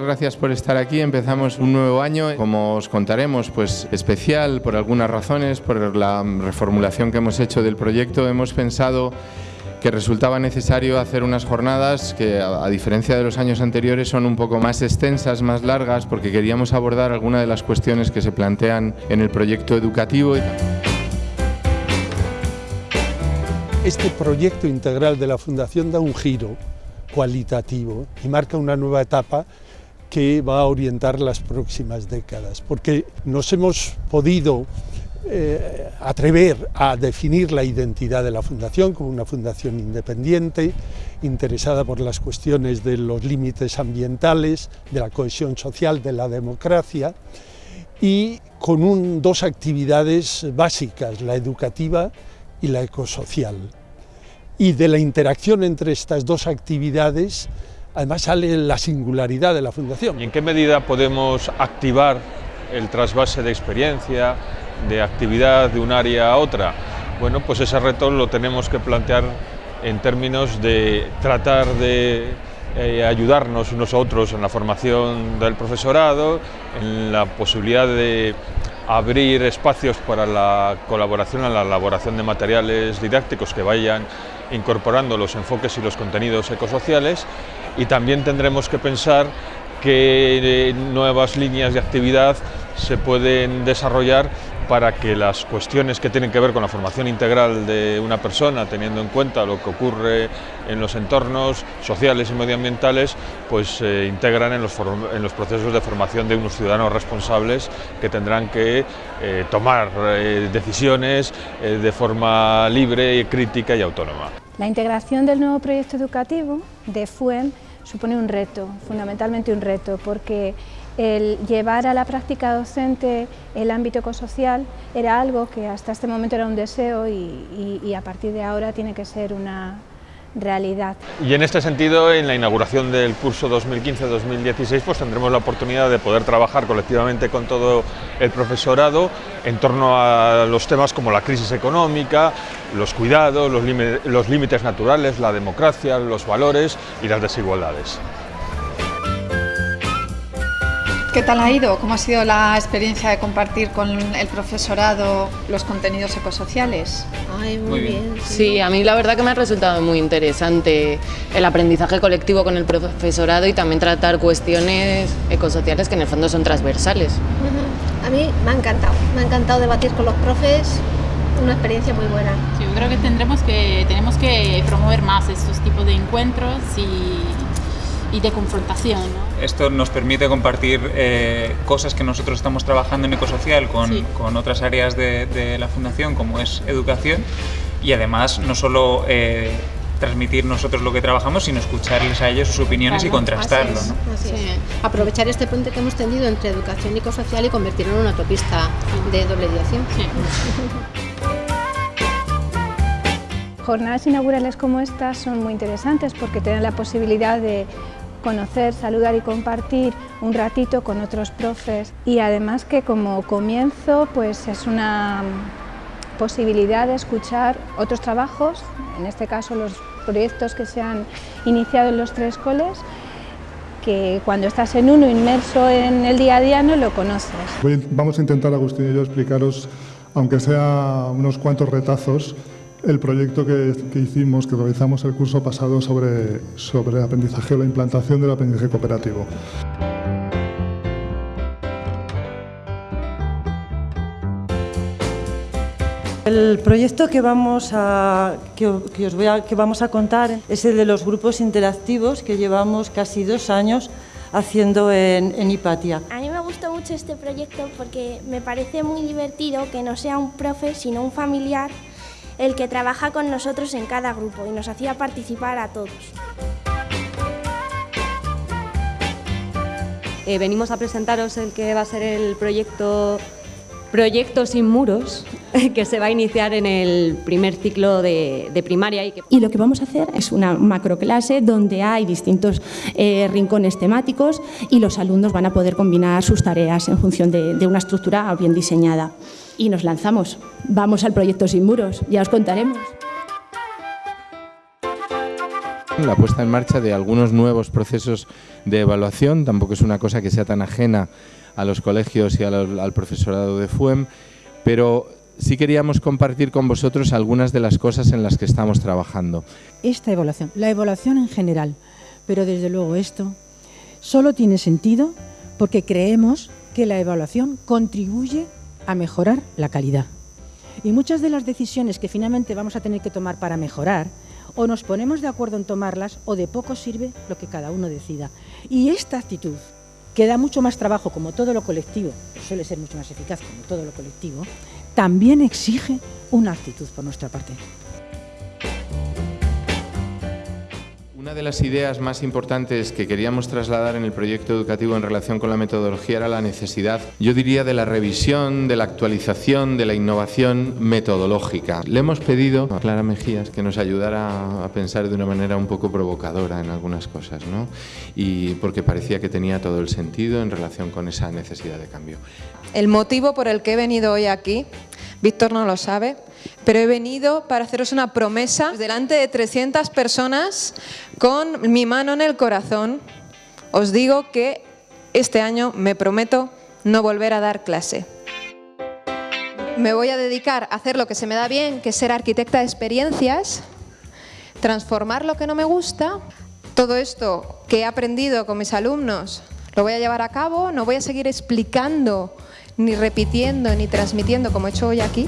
gracias por estar aquí. Empezamos un nuevo año, como os contaremos, pues especial por algunas razones, por la reformulación que hemos hecho del proyecto. Hemos pensado que resultaba necesario hacer unas jornadas que, a, diferencia de los años anteriores, son un poco más extensas, más largas, porque queríamos abordar algunas de las cuestiones que se plantean en el proyecto educativo. Este proyecto integral de la Fundación da un giro cualitativo y marca una nueva etapa que va a orientar las próximas décadas, porque nos hemos podido eh, atrever a definir la identidad de la Fundación como una fundación independiente, interesada por las cuestiones de los límites ambientales, de la cohesión social, de la democracia, y con dos actividades básicas, la educativa y la ecosocial. Y de la interacción entre estas dos actividades, además sale la singularidad de la Fundación. ¿Y en qué medida podemos activar el trasvase de experiencia, de actividad de un área a otra? Bueno, pues ese reto lo tenemos que plantear en términos de tratar de eh, ayudarnos unos a otros en la formación del profesorado, en la posibilidad de abrir espacios para la colaboración la elaboración de materiales didácticos que vayan incorporando los enfoques y los contenidos ecosociales y también tendremos que pensar qué eh, nuevas líneas de actividad se pueden desarrollar para que las cuestiones que tienen que ver con la formación integral de una persona, teniendo en cuenta lo que ocurre en los entornos sociales y medioambientales, pues se integran en los, procesos de formación de unos ciudadanos responsables que tendrán que eh, tomar eh, decisiones eh, de forma libre, crítica y autónoma. La integración del nuevo proyecto educativo de FUEN supone un reto, fundamentalmente un reto, porque el llevar a la práctica docente el ámbito ecosocial era algo que hasta este momento era un deseo y, a partir de ahora tiene que ser una Y en este sentido, en la inauguración del curso 2015-2016, pues tendremos la oportunidad de poder trabajar colectivamente con todo el profesorado en torno a los temas como la crisis económica, los cuidados, los límites naturales, la democracia, los valores y las desigualdades. ¿Qué tal ha ido? ¿Cómo ha sido la experiencia de compartir con el profesorado los contenidos ecosociales? Ay, muy, bien. Sí. a mí la verdad que me ha resultado muy interesante el aprendizaje colectivo con el profesorado y también tratar cuestiones ecosociales que en el fondo son transversales. A mí me ha encantado, me ha encantado debatir con los profes, una experiencia muy buena. Sí, yo creo que tendremos que tenemos que promover más estos tipos de encuentros y y de confrontación. Esto nos permite compartir eh, cosas que nosotros estamos trabajando en Ecosocial con, con otras áreas de, la Fundación, como es educación, y además no solo eh, transmitir nosotros lo que trabajamos, sino escucharles a ellos sus opiniones y contrastarlo. Aprovechar este puente que hemos tendido entre educación y ecosocial y convertirlo en una autopista de doble dirección. Jornadas inaugurales como estas son muy interesantes porque tienen la posibilidad de conocer, saludar y compartir un ratito con otros profes y además que como comienzo pues es una posibilidad de escuchar otros trabajos, en este caso los proyectos que se han iniciado en los tres coles, que cuando estás en uno inmerso en el día a día no lo conoces. Vamos a intentar, Agustín y yo, explicaros, aunque sea unos cuantos retazos, el proyecto que, hicimos, que realizamos el curso pasado sobre, sobre aprendizaje o la implantación del aprendizaje cooperativo. El proyecto que vamos, a, que, os voy a, que vamos a contar es el de los grupos interactivos que llevamos casi dos años haciendo en, en Hipatia. A mí me gusta mucho este proyecto porque me parece muy divertido que no sea un profe sino un familiar el que trabaja con nosotros en cada grupo y nos hacía participar a todos. Eh, venimos a presentaros el que va a ser el proyecto Proyecto sin muros, que se va a iniciar en el primer ciclo de, primaria. Y, y, lo que vamos a hacer es una macroclase donde hay distintos eh, rincones temáticos y los alumnos van a poder combinar sus tareas en función de una estructura bien diseñada y nos lanzamos. Vamos al proyecto Sin Muros, ya os contaremos. La puesta en marcha de algunos nuevos procesos de evaluación, tampoco es una cosa que sea tan ajena a los colegios y al, al profesorado de FUEM, pero sí queríamos compartir con vosotros algunas de las cosas en las que estamos trabajando. Esta evaluación, la evaluación en general, pero desde luego esto solo tiene sentido porque creemos que la evaluación contribuye a mejorar la calidad. Y muchas de las decisiones que finalmente vamos a tener que tomar para mejorar, o nos ponemos de acuerdo en tomarlas, o de poco sirve lo que cada uno decida. Y esta actitud, que da mucho más trabajo como todo lo colectivo, suele ser mucho más eficaz como todo lo colectivo, también exige una actitud por nuestra parte. Una de las ideas más importantes que queríamos trasladar en el proyecto educativo en relación con la metodología era la necesidad, yo diría, de la revisión, de la actualización, de la innovación metodológica. Le hemos pedido a Clara Mejías que nos ayudara a pensar de una manera un poco provocadora en algunas cosas, ¿no? Y porque parecía que tenía todo el sentido en relación con esa necesidad de cambio. El motivo por el que he venido hoy aquí, Víctor no lo sabe, pero he venido para haceros una promesa delante de 300 personas con mi mano en el corazón. Os digo que este año me prometo no volver a dar clase. Me voy a dedicar a hacer lo que se me da bien, que es ser arquitecta de experiencias, transformar lo que no me gusta. Todo esto que he aprendido con mis alumnos lo voy a llevar a cabo, no voy a seguir explicando, ni repitiendo, ni transmitiendo como he hecho hoy aquí,